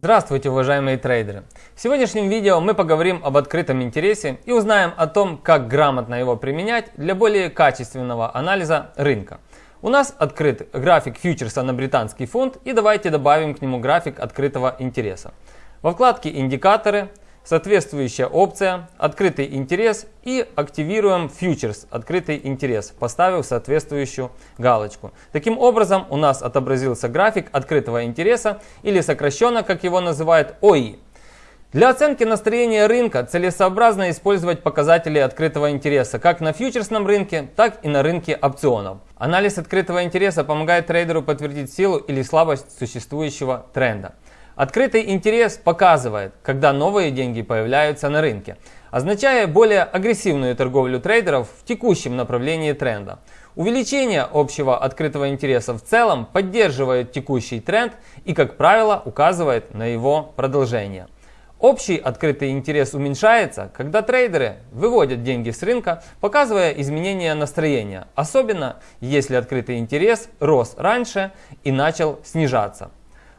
Здравствуйте, уважаемые трейдеры! В сегодняшнем видео мы поговорим об открытом интересе и узнаем о том, как грамотно его применять для более качественного анализа рынка. У нас открыт график фьючерса на британский фунт и давайте добавим к нему график открытого интереса. Во вкладке «Индикаторы» соответствующая опция, открытый интерес и активируем фьючерс, открытый интерес, поставив соответствующую галочку. Таким образом у нас отобразился график открытого интереса или сокращенно, как его называют, ОИ. Для оценки настроения рынка целесообразно использовать показатели открытого интереса как на фьючерсном рынке, так и на рынке опционов. Анализ открытого интереса помогает трейдеру подтвердить силу или слабость существующего тренда. Открытый интерес показывает, когда новые деньги появляются на рынке, означая более агрессивную торговлю трейдеров в текущем направлении тренда. Увеличение общего открытого интереса в целом поддерживает текущий тренд и, как правило, указывает на его продолжение. Общий открытый интерес уменьшается, когда трейдеры выводят деньги с рынка, показывая изменение настроения, особенно если открытый интерес рос раньше и начал снижаться.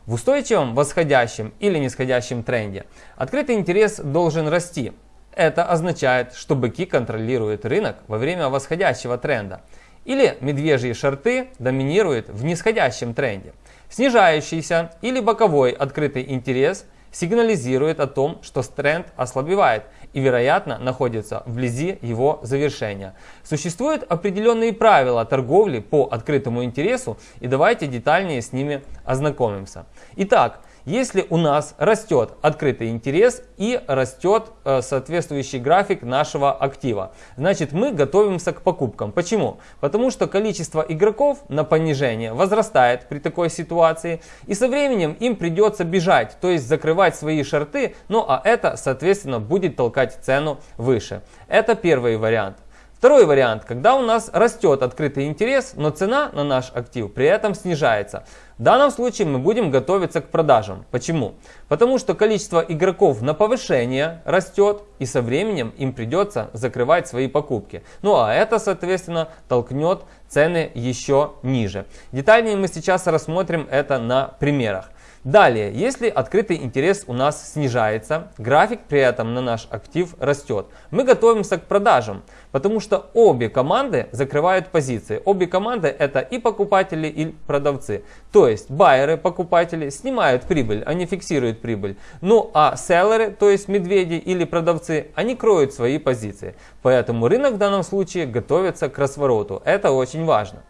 В устойчивом восходящем или нисходящем тренде открытый интерес должен расти. Это означает, что быки контролируют рынок во время восходящего тренда. Или медвежьи шорты доминируют в нисходящем тренде. Снижающийся или боковой открытый интерес – сигнализирует о том, что тренд ослабевает и, вероятно, находится вблизи его завершения. Существуют определенные правила торговли по открытому интересу и давайте детальнее с ними ознакомимся. Итак, если у нас растет открытый интерес и растет э, соответствующий график нашего актива, значит мы готовимся к покупкам. Почему? Потому что количество игроков на понижение возрастает при такой ситуации и со временем им придется бежать, то есть закрывать свои шорты, ну а это соответственно будет толкать цену выше. Это первый вариант. Второй вариант, когда у нас растет открытый интерес, но цена на наш актив при этом снижается. В данном случае мы будем готовиться к продажам. Почему? Потому что количество игроков на повышение растет и со временем им придется закрывать свои покупки. Ну а это соответственно толкнет цены еще ниже. Детальнее мы сейчас рассмотрим это на примерах. Далее, если открытый интерес у нас снижается, график при этом на наш актив растет, мы готовимся к продажам, потому что обе команды закрывают позиции. Обе команды это и покупатели, и продавцы. То есть байеры, покупатели снимают прибыль, они фиксируют прибыль. Ну а селлеры, то есть медведи или продавцы, они кроют свои позиции. Поэтому рынок в данном случае готовится к развороту. Это очень важно.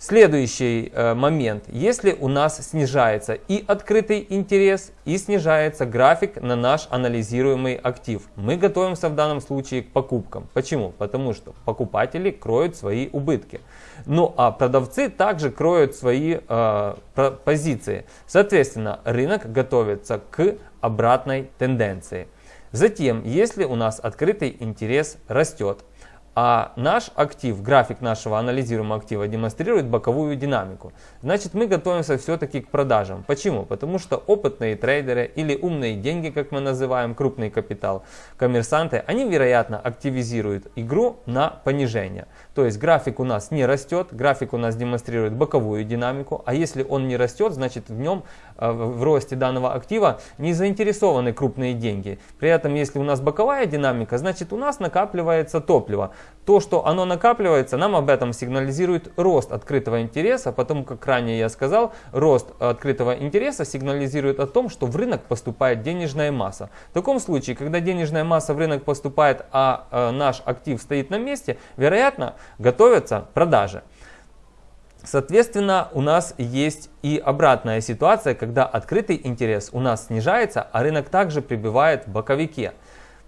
Следующий э, момент. Если у нас снижается и открытый интерес, и снижается график на наш анализируемый актив, мы готовимся в данном случае к покупкам. Почему? Потому что покупатели кроют свои убытки. Ну а продавцы также кроют свои э, позиции. Соответственно, рынок готовится к обратной тенденции. Затем, если у нас открытый интерес растет, а наш актив, график нашего анализируемого актива демонстрирует боковую динамику. Значит, мы готовимся все-таки к продажам. Почему? Потому что опытные трейдеры или умные деньги, как мы называем, крупный капитал, коммерсанты, они, вероятно, активизируют игру на понижение. То есть график у нас не растет, график у нас демонстрирует боковую динамику, а если он не растет, значит в нем, э, в росте данного актива не заинтересованы крупные деньги. При этом, если у нас боковая динамика, значит у нас накапливается топливо. То, что оно накапливается, нам об этом сигнализирует рост открытого интереса, потому как ранее я сказал, рост открытого интереса сигнализирует о том, что в рынок поступает денежная масса. В таком случае, когда денежная масса в рынок поступает, а э, наш актив стоит на месте, вероятно, готовятся продажи. Соответственно, у нас есть и обратная ситуация, когда открытый интерес у нас снижается, а рынок также прибывает в боковике.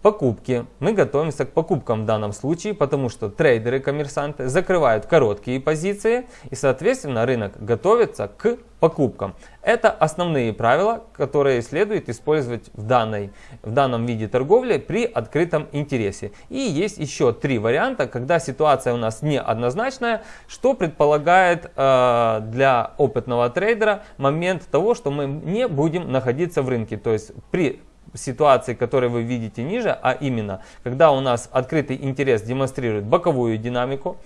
Покупки. Мы готовимся к покупкам в данном случае, потому что трейдеры, коммерсанты закрывают короткие позиции и, соответственно, рынок готовится к покупкам. Это основные правила, которые следует использовать в, данной, в данном виде торговли при открытом интересе. И есть еще три варианта, когда ситуация у нас неоднозначная, что предполагает э, для опытного трейдера момент того, что мы не будем находиться в рынке. То есть при ситуации, которые вы видите ниже, а именно, когда у нас открытый интерес демонстрирует боковую динамику,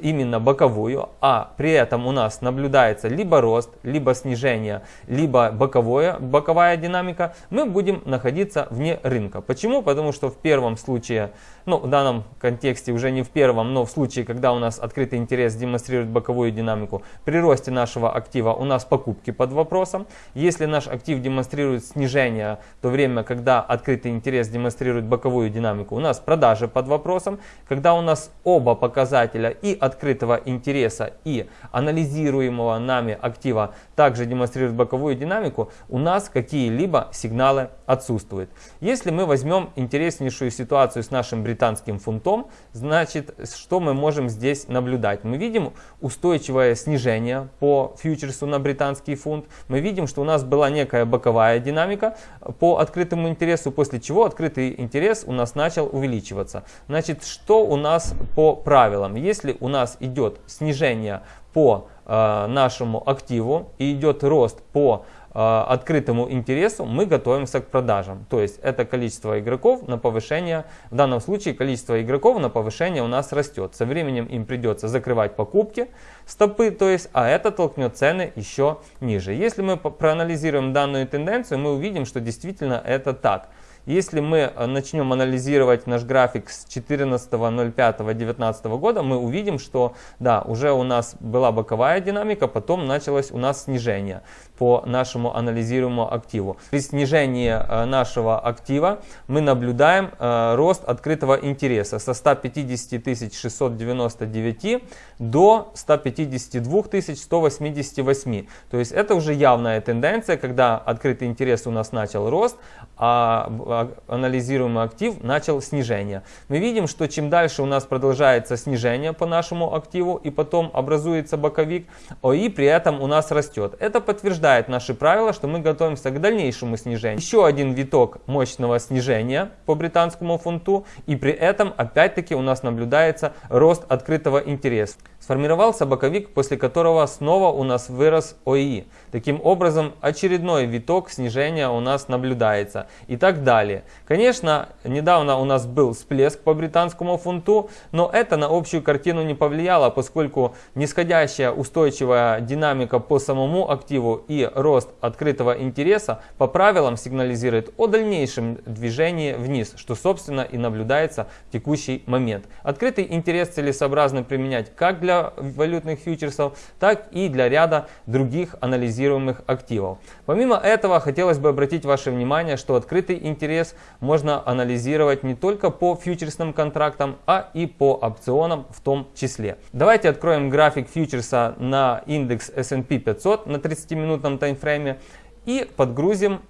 именно боковую, а при этом у нас наблюдается либо рост, либо снижение, либо боковое, боковая динамика, мы будем находиться вне рынка. Почему? Потому что в первом случае, ну в данном контексте уже не в первом, но в случае, когда у нас открытый интерес демонстрирует боковую динамику, при росте нашего актива у нас покупки под вопросом. Если наш актив демонстрирует снижение, то время, когда открытый интерес демонстрирует боковую динамику, у нас продажи под вопросом. Когда у нас оба показателя и открытого интереса, и анализируемого нами актива также демонстрируют боковую динамику, у нас какие-либо сигналы отсутствуют. Если мы возьмем интереснейшую ситуацию с нашим британским фунтом, значит, что мы можем здесь наблюдать? Мы видим устойчивое снижение по фьючерсу на британский фунт. Мы видим, что у нас была некая боковая динамика по открытому интересу, после чего открытый интерес у нас начал увеличиваться. Значит, что у нас по правилам? Если у нас идет снижение по нашему активу и идет рост по э, открытому интересу, мы готовимся к продажам. То есть это количество игроков на повышение, в данном случае количество игроков на повышение у нас растет. Со временем им придется закрывать покупки, стопы, то есть, а это толкнет цены еще ниже. Если мы проанализируем данную тенденцию, мы увидим, что действительно это так. Если мы э, начнем анализировать наш график с 14.05.2019 года, мы увидим, что да, уже у нас была боковая динамика, потом началось у нас снижение по нашему анализируемому активу. При снижении э, нашего актива мы наблюдаем э, рост открытого интереса со 150 699 до 152 188. То есть это уже явная тенденция, когда открытый интерес у нас начал рост, а, а анализируемый актив начал снижение. Мы видим, что чем дальше у нас продолжается снижение по нашему активу и потом образуется боковик, ОИ при этом у нас растет. Это подтверждает наши правила, что мы готовимся к дальнейшему снижению. Еще один виток мощного снижения по британскому фунту и при этом опять-таки у нас наблюдается рост открытого интереса. Сформировался боковик, после которого снова у нас вырос ОИ. Таким образом, очередной виток снижения у нас наблюдается и так далее. Конечно, недавно у нас был всплеск по британскому фунту, но это на общую картину не повлияло, поскольку нисходящая устойчивая динамика по самому активу и рост открытого интереса по правилам сигнализирует о дальнейшем движении вниз, что собственно и наблюдается в текущий момент. Открытый интерес целесообразно применять как для валютных фьючерсов, так и для ряда других анализируемых активов. Помимо этого, хотелось бы обратить ваше внимание, что открытый интерес можно анализировать не только по фьючерсным контрактам, а и по опционам в том числе. Давайте откроем график фьючерса на индекс S&P 500 на 30-минутном таймфрейме и подгрузим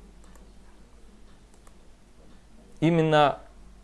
именно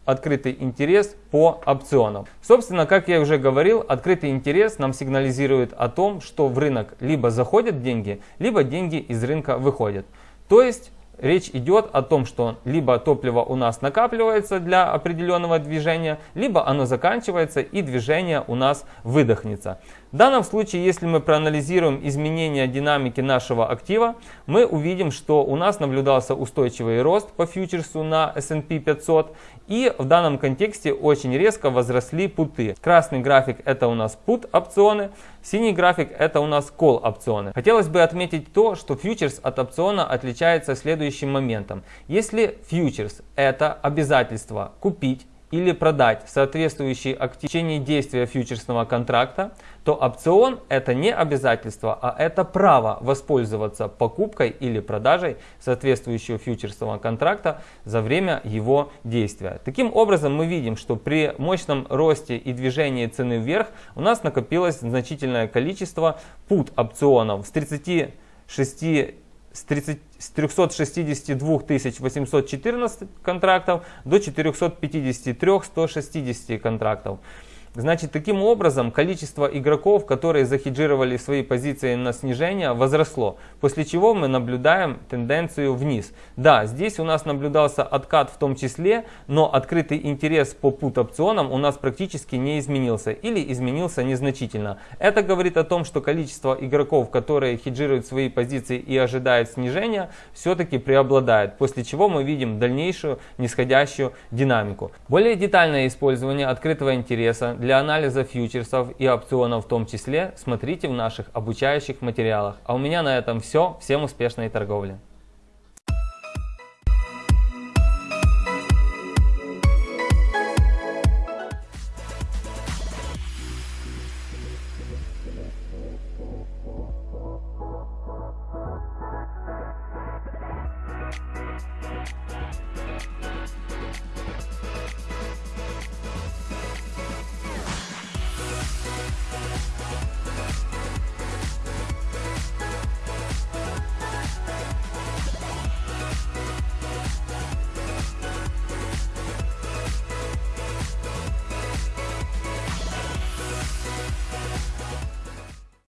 открытый интерес по опционам. Собственно, как я уже говорил, открытый интерес нам сигнализирует о том, что в рынок либо заходят деньги, либо деньги из рынка выходят. То есть речь идет о том, что либо топливо у нас накапливается для определенного движения, либо оно заканчивается и движение у нас выдохнется. В данном случае, если мы проанализируем изменения динамики нашего актива, мы увидим, что у нас наблюдался устойчивый рост по фьючерсу на S&P 500 и в данном контексте очень резко возросли путы. Красный график это у нас пут опционы, синий график это у нас call опционы. Хотелось бы отметить то, что фьючерс от опциона отличается следующим моментом. Если фьючерс это обязательство купить или продать соответствующий актив в течение действия фьючерсного контракта, то опцион это не обязательство, а это право воспользоваться покупкой или продажей соответствующего фьючерсного контракта за время его действия. Таким образом мы видим, что при мощном росте и движении цены вверх у нас накопилось значительное количество пут опционов с 36 с, 30, с 362 814 контрактов до 453 160 контрактов. Значит, таким образом количество игроков, которые захеджировали свои позиции на снижение, возросло, после чего мы наблюдаем тенденцию вниз. Да, здесь у нас наблюдался откат в том числе, но открытый интерес по пут-опционам у нас практически не изменился или изменился незначительно. Это говорит о том, что количество игроков, которые хеджируют свои позиции и ожидают снижения, все-таки преобладает, после чего мы видим дальнейшую нисходящую динамику. Более детальное использование открытого интереса для анализа фьючерсов и опционов в том числе смотрите в наших обучающих материалах. А у меня на этом все. Всем успешной торговли!